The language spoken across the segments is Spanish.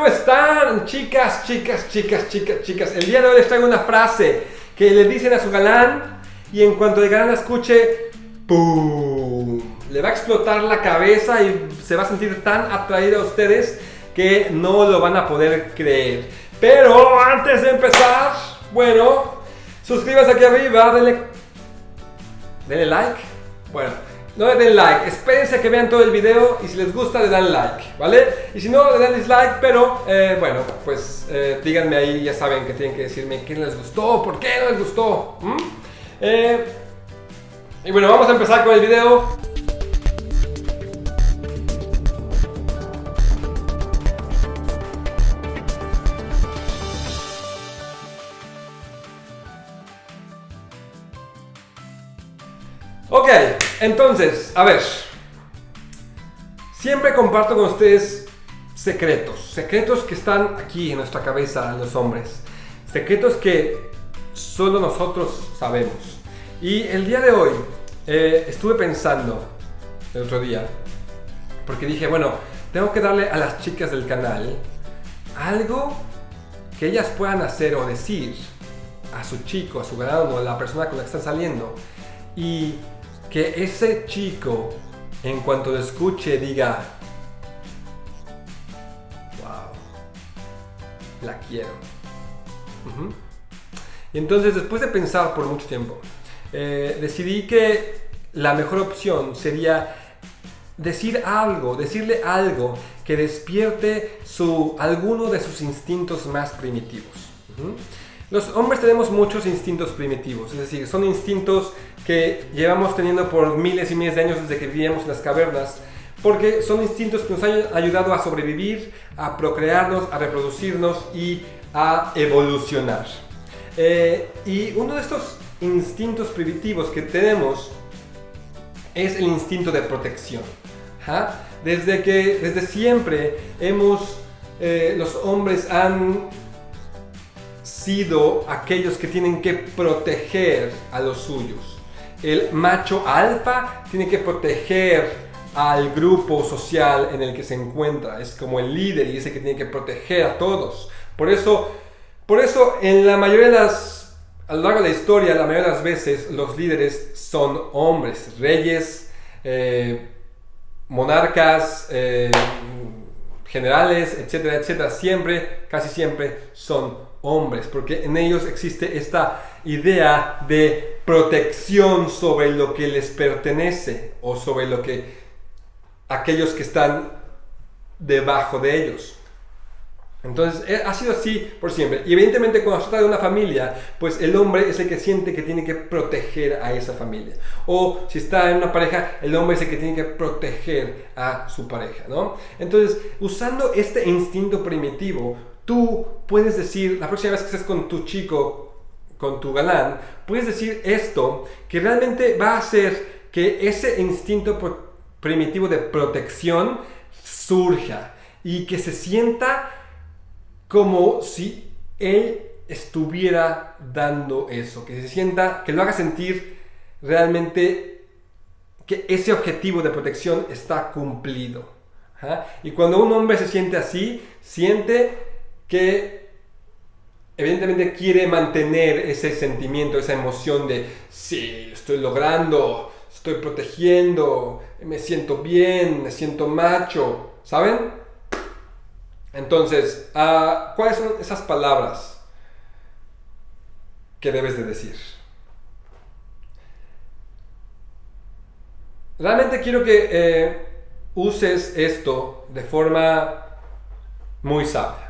¿cómo están? Chicas, chicas, chicas, chicas, chicas. El día de hoy les traigo una frase que le dicen a su galán y en cuanto el galán la escuche, ¡pum! Le va a explotar la cabeza y se va a sentir tan atraído a ustedes que no lo van a poder creer. Pero antes de empezar, bueno, suscríbanse aquí arriba, denle, denle like. Bueno, no le den like, espérense a que vean todo el video y si les gusta le dan like, ¿vale? Y si no, le dan dislike, pero eh, bueno, pues eh, díganme ahí, ya saben que tienen que decirme qué les gustó, por qué no les gustó. Eh, y bueno, vamos a empezar con el video. Entonces, a ver. Siempre comparto con ustedes secretos. Secretos que están aquí en nuestra cabeza, los hombres. Secretos que solo nosotros sabemos. Y el día de hoy eh, estuve pensando, el otro día, porque dije, bueno, tengo que darle a las chicas del canal algo que ellas puedan hacer o decir a su chico, a su ganado, a la persona con la que están saliendo. Y que ese chico, en cuanto escuche, diga, wow, la quiero. Y entonces, después de pensar por mucho tiempo, eh, decidí que la mejor opción sería decir algo, decirle algo que despierte su, alguno de sus instintos más primitivos. Los hombres tenemos muchos instintos primitivos, es decir, son instintos que llevamos teniendo por miles y miles de años desde que vivíamos en las cavernas, porque son instintos que nos han ayudado a sobrevivir, a procrearnos, a reproducirnos y a evolucionar. Eh, y uno de estos instintos primitivos que tenemos es el instinto de protección. Desde que, desde siempre, hemos, eh, los hombres han sido aquellos que tienen que proteger a los suyos. El macho alfa tiene que proteger al grupo social en el que se encuentra. Es como el líder y ese que tiene que proteger a todos. Por eso, por eso en la mayoría de las, a lo largo de la historia, la mayoría de las veces los líderes son hombres, reyes, eh, monarcas, eh, generales, etcétera, etcétera. Siempre, casi siempre son hombres, porque en ellos existe esta idea de protección sobre lo que les pertenece o sobre lo que aquellos que están debajo de ellos. Entonces eh, ha sido así por siempre. Y evidentemente cuando se trata de una familia, pues el hombre es el que siente que tiene que proteger a esa familia. O si está en una pareja, el hombre es el que tiene que proteger a su pareja, ¿no? Entonces, usando este instinto primitivo, tú puedes decir, la próxima vez que estés con tu chico, con tu galán, puedes decir esto que realmente va a hacer que ese instinto primitivo de protección surja y que se sienta como si él estuviera dando eso, que se sienta, que lo haga sentir realmente que ese objetivo de protección está cumplido. Y cuando un hombre se siente así, siente que evidentemente quiere mantener ese sentimiento, esa emoción de, sí, estoy logrando, estoy protegiendo, me siento bien, me siento macho, ¿saben? Entonces, ah, ¿cuáles son esas palabras que debes de decir? Realmente quiero que eh, uses esto de forma muy sabia.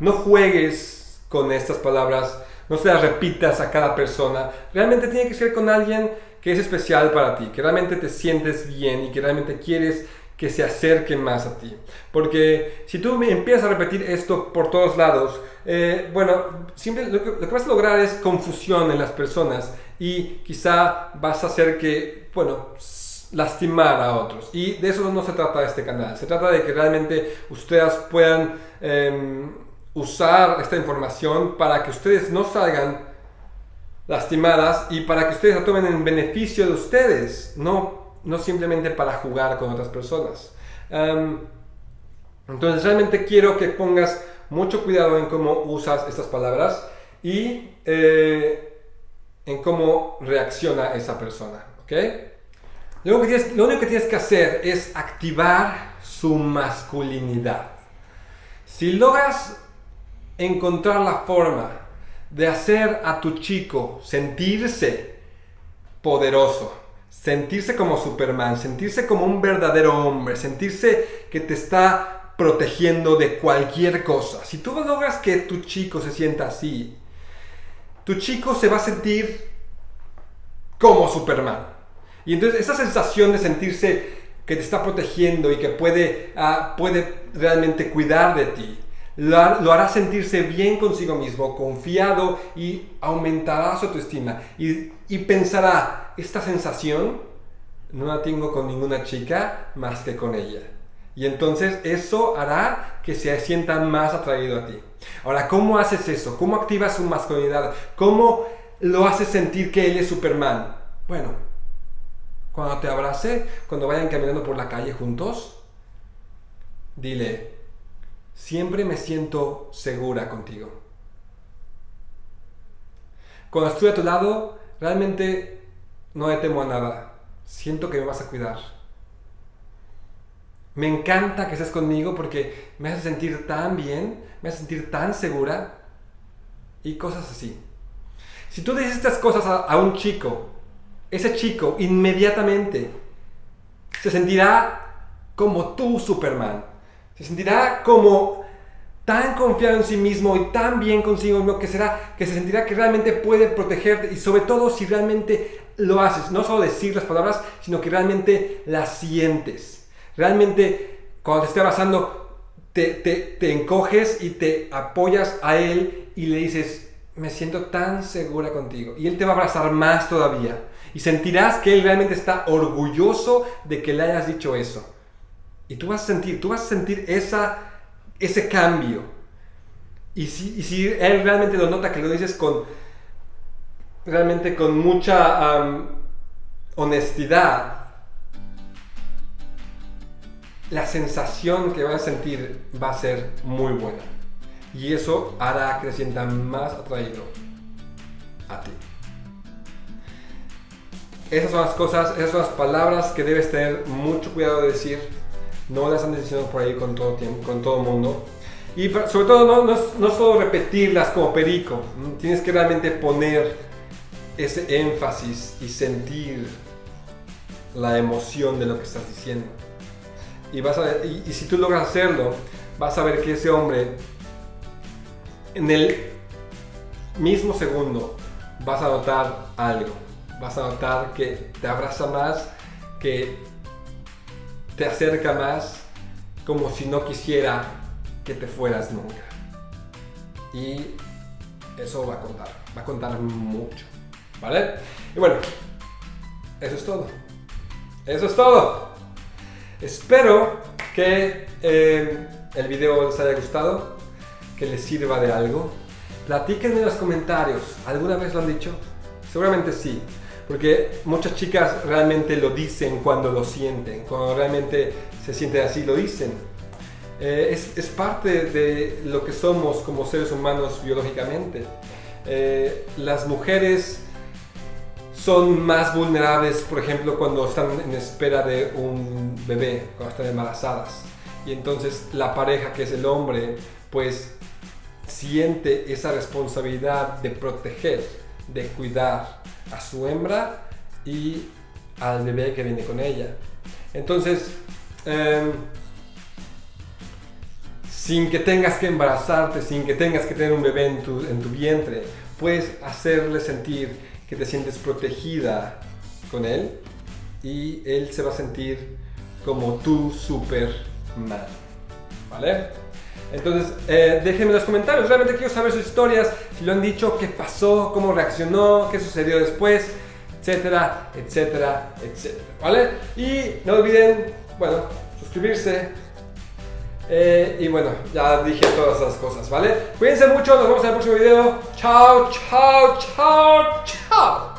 No juegues con estas palabras, no se las repitas a cada persona. Realmente tiene que ser con alguien que es especial para ti, que realmente te sientes bien y que realmente quieres que se acerque más a ti. Porque si tú empiezas a repetir esto por todos lados, eh, bueno, siempre lo que, lo que, vas a lograr es confusión en las personas y quizá vas a hacer que, bueno, lastimar a otros. Y de eso no se trata este canal. Se trata de que realmente ustedes puedan em, usar esta información para que ustedes no salgan lastimadas y para que ustedes la tomen en beneficio de ustedes, no, no simplemente para jugar con otras personas. Em, Entonces realmente quiero que pongas mucho cuidado en cómo usas estas palabras y eh, en cómo reacciona esa persona. ¿ok? Lo único, que tienes, que que hacer es activar su masculinidad. Si logras encontrar la forma de hacer a tu chico sentirse poderoso, sentirse como Superman, sentirse como un verdadero hombre, sentirse que te está protegiendo de cualquier cosa. Si tú logras que tu chico se sienta así, tu chico se va a sentir como Superman. Y entonces esa sensación de sentirse que te está protegiendo y que puede, ah, puede realmente cuidar de ti, lo, hará sentirse bien consigo mismo, confiado y aumentará su autoestima. Y, y pensará, esta sensación no la tengo con ninguna chica más que con ella. Y entonces eso hará que se sienta más atraído a ti. Ahora, ¿cómo haces eso? ¿Cómo activas su masculinidad? ¿Cómo lo haces sentir que él es Superman? Bueno, cuando te abrace, cuando vayan caminando por la calle juntos, dile, siempre me siento segura contigo. Cuando estoy a tu lado, realmente no le temo a nada. Siento que me vas a cuidar. Me encanta que estés conmigo porque me hace sentir tan bien, me hace sentir tan segura y cosas así. Si tú dices estas cosas a, un chico, ese chico inmediatamente se sentirá como tú, Superman se sentirá como tan confiado en sí mismo y tan bien consigo mismo que será que se sentirá que realmente puede protegerte y sobre todo si realmente lo haces, no solo decir las palabras, sino que realmente las sientes. Realmente cuando te esté abrazando te, te encoges y te apoyas a él y le dices, me siento tan segura contigo. Y él te va a abrazar más todavía. Y sentirás que él realmente está orgulloso de que le hayas dicho eso. Y tú vas a sentir, tú vas a sentir esa, ese cambio. Y si, si él realmente lo nota que lo dices con, realmente con mucha honestidad, la sensación que vas a sentir va a ser muy buena. Y eso hará que te sienta más atraído a ti. Esas son las cosas, esas son las palabras que debes tener mucho cuidado de decir no las andes diciendo por ahí con todo tiempo, con todo mundo. Y sobre todo no, no, solo repetirlas como perico, tienes que realmente poner ese énfasis y sentir la emoción de lo que estás diciendo. Y, vas a, y, y si tú logras hacerlo, vas a ver que ese hombre en el mismo segundo vas a notar algo. Vas a notar que te abraza más, que te acerca más como si no quisiera que te fueras nunca. Y eso va a contar, va a contar mucho, ¿vale? Y bueno, eso es todo. Eso es todo. Espero que eh, el video les haya gustado, que les sirva de algo. Platíquenme en los comentarios, ¿alguna vez lo han dicho? Seguramente sí. Porque muchas chicas realmente lo dicen cuando lo sienten, cuando realmente se sienten así, lo dicen. Eh, es, es, parte de lo que somos como seres humanos biológicamente. Eh, las mujeres son más vulnerables, por ejemplo, cuando están en espera de un bebé, cuando están embarazadas. Y entonces la pareja, que es el hombre, pues siente esa responsabilidad de proteger, de cuidar a su hembra y al bebé que viene con ella. Entonces, em, sin que tengas que embarazarte, sin que tengas que tener un bebé en tu, en tu vientre, puedes hacerle sentir que te sientes protegida con él y él se va a sentir como tu Superman. ¿Vale? Entonces, eh, déjenme en los comentarios. Realmente quiero saber sus historias, si lo han dicho, qué pasó, cómo reaccionó, qué sucedió después, etcétera, etcétera, etcétera. ¿Vale? Y no olviden, bueno, suscribirse. Eh, y bueno, ya dije todas esas cosas, ¿vale? Cuídense mucho, nos vemos en el próximo video. Chao, chao, chao, chao.